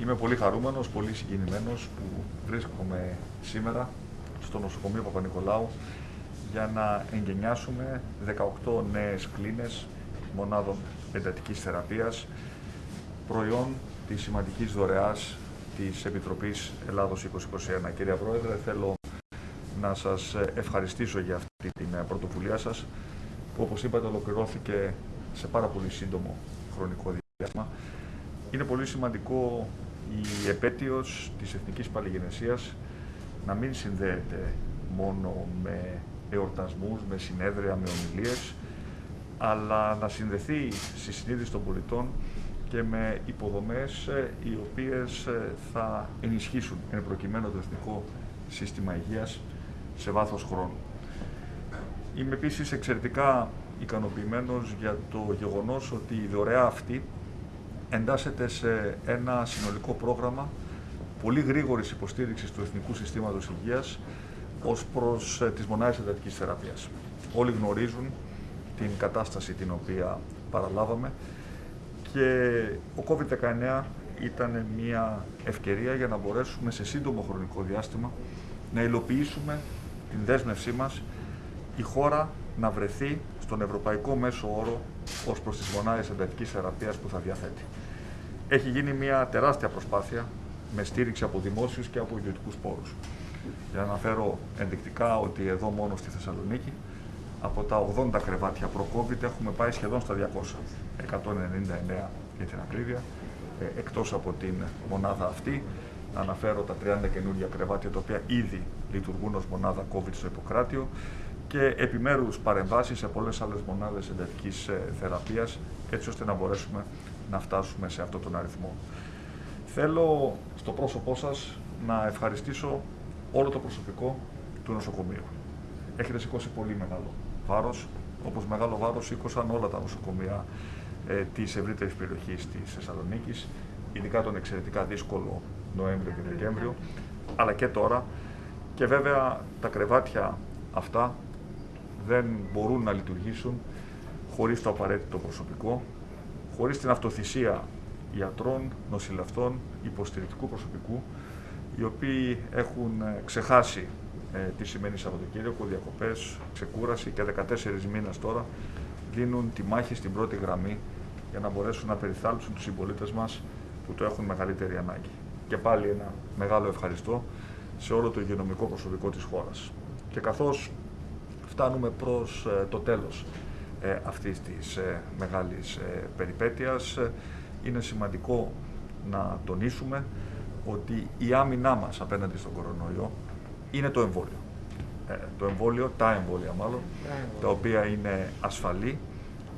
Είμαι πολύ χαρούμενος, πολύ συγκινημένος που βρίσκομαι σήμερα στο νοσοκομείο Παπα-Νικολάου για να εγκαινιάσουμε 18 νέες κλίνες μονάδων εντατικής θεραπείας προϊόν της σημαντικής δωρεάς της Επιτροπής Ελλάδος 2021. Κυρία Πρόεδρε, θέλω να σας ευχαριστήσω για αυτή την πρωτοβουλία σας που όπως είπατε ολοκληρώθηκε σε πάρα πολύ σύντομο χρονικό διάστημα. Είναι πολύ σημαντικό η επέτειος της Εθνικής Παλιγενεσίας να μην συνδέεται μόνο με εορτασμούς, με συνέδρια, με ομιλίες, αλλά να συνδεθεί στη συνείδηση των πολιτών και με υποδομές ε, οι οποίες ε, θα ενισχύσουν εν προκειμένου το εθνικό σύστημα υγείας σε βάθος χρόνου. Είμαι επίσης εξαιρετικά ικανοποιημένος για το γεγονός ότι η δωρεά αυτή εντάσσεται σε ένα συνολικό πρόγραμμα πολύ γρήγορης υποστήριξης του Εθνικού Συστήματος Υγείας ως προς ε, τις μονάδες εντατικής θεραπείας. Όλοι γνωρίζουν την κατάσταση την οποία παραλάβαμε και ο COVID-19 ήταν μια ευκαιρία για να μπορέσουμε σε σύντομο χρονικό διάστημα να υλοποιήσουμε την δέσμευσή μας η χώρα να βρεθεί στον ευρωπαϊκό μέσο όρο ως προς τις μονάδες εντατικής θεραπείας που θα διαθέτει. Έχει γίνει μια τεράστια προσπάθεια με στήριξη από δημόσιους και από ιδιωτικούς πόρους. Για να αναφέρω ενδεικτικά ότι εδώ μόνο στη Θεσσαλονίκη από τα 80 κρεβάτια προ-COVID έχουμε πάει σχεδόν στα 200, 199 για την ακρίβεια, ε, εκτός από την μονάδα αυτή. Να αναφέρω τα 30 καινούργια κρεβάτια τα οποία ήδη λειτουργούν ως μονάδα COVID στο Ιπποκράτιο και επιμέρους παρεμβάσεις σε πολλές άλλες μονάδες εντατικής ε, θεραπείας έτσι ώστε να μπορέσουμε να φτάσουμε σε αυτόν τον αριθμό. Θέλω στο πρόσωπό σας να ευχαριστήσω όλο το προσωπικό του νοσοκομείου. Έχετε σηκώσει πολύ μεγάλο βάρος, όπως μεγάλο βάρος σήκωσαν όλα τα νοσοκομεία ε, της ευρύτερης περιοχής της Θεσσαλονίκης, ειδικά τον εξαιρετικά δύσκολο Νοέμβριο και Δεκέμβριο, αλλά και τώρα. Και βέβαια τα κρεβάτια αυτά δεν μπορούν να λειτουργήσουν χωρίς το απαραίτητο προσωπικό, χωρίς την αυτοθυσία ιατρών, νοσηλευτών, υποστηρικτικού προσωπικού, οι οποίοι έχουν ε, ξεχάσει ε, τι σημαίνει Σαββατοκύριακο, διακοπές, ξεκούραση και 14 μήνες τώρα δίνουν τη μάχη στην πρώτη γραμμή για να μπορέσουν να περιθάλψουν τους συμπολίτες μας που το έχουν μεγαλύτερη ανάγκη. Και πάλι ένα μεγάλο ευχαριστώ σε όλο το υγειονομικό προσωπικό της χώρας. Και καθώς φτάνουμε προς ε, το τέλος ε, αυτής της ε, μεγάλης περιπέτειας. Είναι σημαντικό να τονίσουμε ότι η άμυνά μας απέναντι στον κορονοϊό είναι το εμβόλιο. το εμβόλιο, τα εμβόλια μάλλον, τα οποία είναι ασφαλή,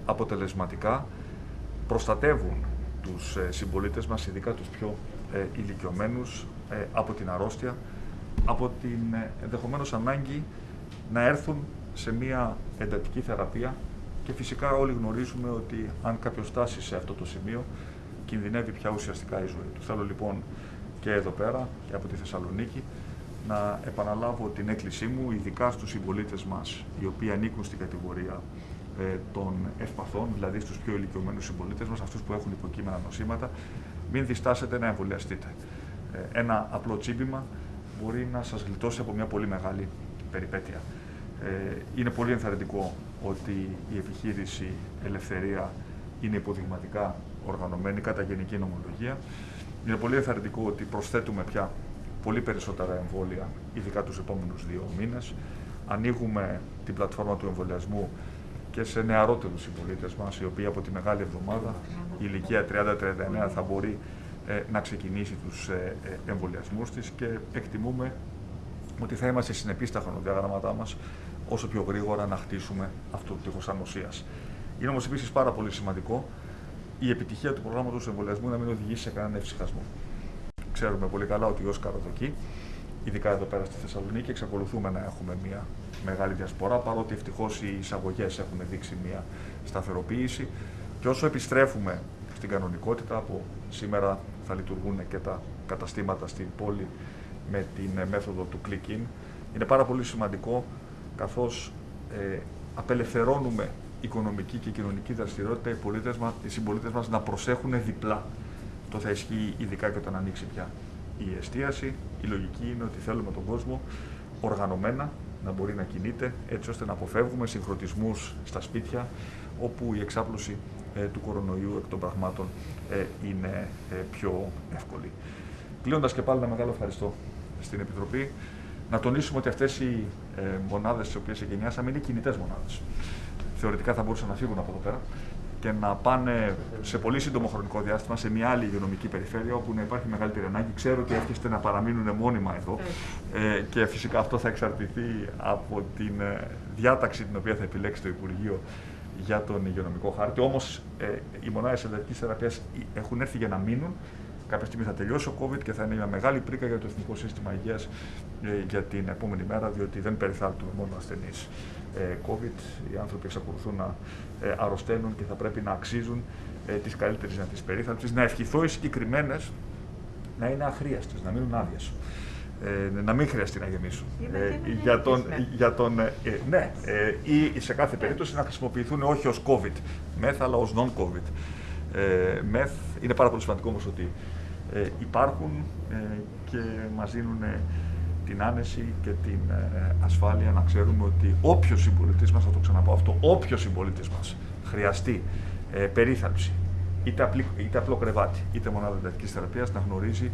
αποτελεσματικά, προστατεύουν τους συμπολίτες μας, ειδικά τους πιο ηλικιωμένους, από την αρρώστια, από την ενδεχομένως ανάγκη να έρθουν σε μια εντατική θεραπεία και φυσικά όλοι γνωρίζουμε ότι αν κάποιος φτάσει σε αυτό το σημείο κινδυνεύει πια ουσιαστικά η ζωή του. Θέλω λοιπόν και εδώ πέρα και από τη Θεσσαλονίκη να επαναλάβω την έκκλησή μου, ειδικά στους συμπολίτες μας, οι οποίοι ανήκουν στην κατηγορία ε, των ευπαθών, δηλαδή στους πιο ηλικιωμένους συμπολίτες μας, αυτούς που έχουν υποκείμενα νοσήματα, μην διστάσετε να εμβολιαστείτε. Ε, ένα απλό τσίπημα μπορεί να σας γλιτώσει από μια πολύ μεγάλη περιπέτεια. Ε, είναι πολύ ενθαρρυντικό ότι η επιχείρηση Ελευθερία είναι υποδειγματικά οργανωμένη κατά γενική νομολογία. Είναι πολύ ενθαρρυντικό ότι προσθέτουμε πια πολύ περισσότερα εμβόλια, ειδικά τους επόμενους δύο μήνες. Ανοίγουμε την πλατφόρμα του εμβολιασμού και σε νεαρότερους συμπολίτες μας, οι οποίοι από τη Μεγάλη Εβδομάδα, η ηλικία 30-39, θα μπορεί ε, να ξεκινήσει τους ε, ε εμβολιασμούς της και εκτιμούμε ότι θα είμαστε συνεπείς στα χρονοδιαγράμματά μας όσο πιο γρήγορα να χτίσουμε αυτό το τείχος ανοσία. Είναι όμως επίσης πάρα πολύ σημαντικό η επιτυχία του προγράμματος εμβολιασμού να μην οδηγήσει σε κανέναν ευσυχασμό. Ξέρουμε πολύ καλά ότι ω καροδοκή, ειδικά εδώ πέρα στη Θεσσαλονίκη, εξακολουθούμε να έχουμε μια μεγάλη διασπορά, παρότι ευτυχώς οι εισαγωγές έχουν δείξει μια σταθεροποίηση. Και όσο επιστρέφουμε στην κανονικότητα, από σήμερα θα λειτουργούν και τα καταστήματα στην πόλη με την μέθοδο του click-in, είναι πάρα πολύ σημαντικό καθώς ε, απελευθερώνουμε οικονομική και κοινωνική δραστηριότητα οι, πολίτες μας, οι συμπολίτες μας να προσέχουν διπλά Αυτό θα ισχύει ειδικά και όταν ανοίξει πια η εστίαση. Η λογική είναι ότι θέλουμε τον κόσμο οργανωμένα να μπορεί να κινείται έτσι ώστε να αποφεύγουμε συγχρονισμούς στα σπίτια όπου η εξάπλωση ε, του κορονοϊού εκ των πραγμάτων ε, είναι ε, πιο εύκολη. Κλείνοντας και πάλι ένα μεγάλο ευχαριστώ στην Επιτροπή. Να τονίσουμε ότι αυτές οι ε, μονάδες τις οποίες εγκαινιάσαμε είναι κινητές μονάδες. Θεωρητικά θα μπορούσαν να φύγουν από εδώ πέρα και να πάνε σε πολύ σύντομο χρονικό διάστημα σε μια άλλη υγειονομική περιφέρεια όπου να υπάρχει μεγαλύτερη ανάγκη. Ξέρω ότι εύχεστε να παραμείνουν μόνιμα εδώ ε, και φυσικά αυτό θα εξαρτηθεί από την ε, διάταξη την οποία θα επιλέξει το Υπουργείο για τον υγειονομικό χάρτη. Όμως ε, οι μονάδες εντατική θεραπείας έχουν έρθει για να μείνουν. Κάποια στιγμή θα τελειώσει ο COVID και θα είναι μια μεγάλη πρίκα για το Εθνικό Σύστημα Υγείας ε, για την επόμενη μέρα, διότι δεν περιθάλπτουμε μόνο ασθενείς ε, COVID. Οι άνθρωποι εξακολουθούν να ε, αρρωσταίνουν και θα πρέπει να αξίζουν ε, τη καλύτερη δυνατή περίθαλψη. Να ευχηθώ οι συγκεκριμένες να είναι αχρίαστες, να μείνουν άδειες. Ε, να μην χρειαστεί να γεμίσουν. Ε, για τον, για τον, ε, ναι, ε, ή σε κάθε περίπτωση να χρησιμοποιηθούν όχι ως COVID μεθ, αλλά ως non-COVID ε, μεθ. Είναι πάρα πολύ σημαντικό όμως ότι ε, υπάρχουν και μας δίνουν την άνεση και την ασφάλεια να ξέρουμε ότι όποιος συμπολίτη μας, θα το ξαναπώ αυτό, όποιος συμπολίτη μας χρειαστεί περίθαλψη, είτε, απλή, είτε απλό κρεβάτι, είτε μονάδα εντατικής θεραπείας, να γνωρίζει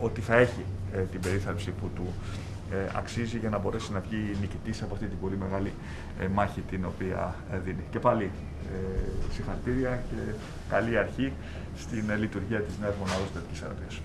ότι θα έχει ε, την περίθαλψη που του ε, αξίζει για να μπορέσει να βγει νικητής από αυτή την πολύ μεγάλη ε, μάχη την οποία δίνει. Και πάλι συγχαρητήρια και καλή αρχή στην λειτουργία της νέας μονάδας θεραπείας.